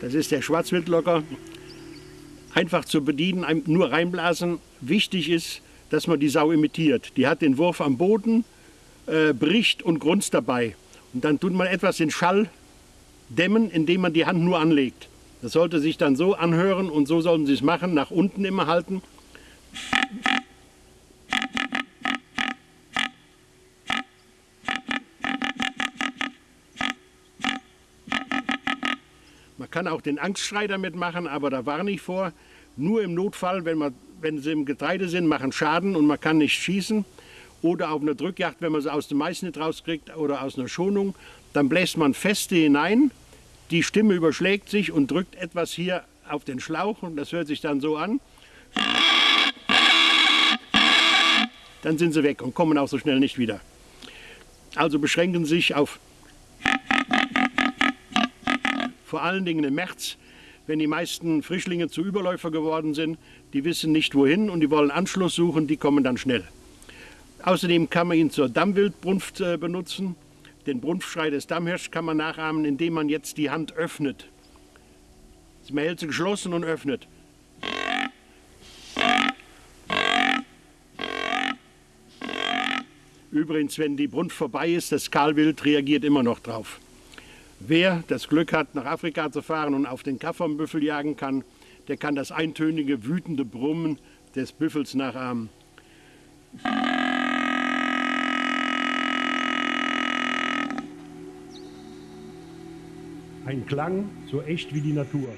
Das ist der Schwarzwildlocker. Einfach zu bedienen, nur reinblasen. Wichtig ist, dass man die Sau imitiert. Die hat den Wurf am Boden, äh, bricht und grunzt dabei. Und dann tut man etwas den Schall dämmen, indem man die Hand nur anlegt. Das sollte sich dann so anhören und so sollten Sie es machen, nach unten immer halten. Man kann auch den Angstschrei damit machen, aber da warne ich vor. Nur im Notfall, wenn, man, wenn sie im Getreide sind, machen Schaden und man kann nicht schießen. Oder auf einer Drückjagd, wenn man sie aus dem Mais nicht rauskriegt oder aus einer Schonung, dann bläst man feste hinein, die Stimme überschlägt sich und drückt etwas hier auf den Schlauch und das hört sich dann so an. Dann sind sie weg und kommen auch so schnell nicht wieder. Also beschränken Sie sich auf vor allen Dingen im März, wenn die meisten Frischlinge zu Überläufer geworden sind, die wissen nicht wohin und die wollen Anschluss suchen, die kommen dann schnell. Außerdem kann man ihn zur Dammwildbrunft äh, benutzen. Den Brunftschrei des Dammhirschs kann man nachahmen, indem man jetzt die Hand öffnet. Man hält sie geschlossen und öffnet. Übrigens, wenn die Brunft vorbei ist, das Kahlwild reagiert immer noch drauf. Wer das Glück hat, nach Afrika zu fahren und auf den Kaffernbüffel jagen kann, der kann das eintönige, wütende Brummen des Büffels nachahmen. Ein Klang so echt wie die Natur.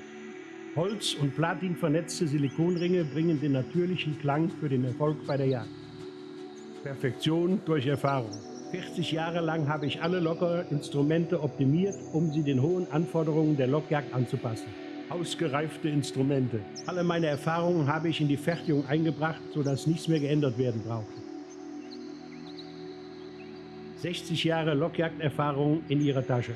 Holz- und Platin vernetzte Silikonringe bringen den natürlichen Klang für den Erfolg bei der Jagd. Perfektion durch Erfahrung. 40 Jahre lang habe ich alle Lockerinstrumente optimiert, um sie den hohen Anforderungen der Lockjagd anzupassen. Ausgereifte Instrumente. Alle meine Erfahrungen habe ich in die Fertigung eingebracht, sodass nichts mehr geändert werden braucht. 60 Jahre Lockjagderfahrung in Ihrer Tasche.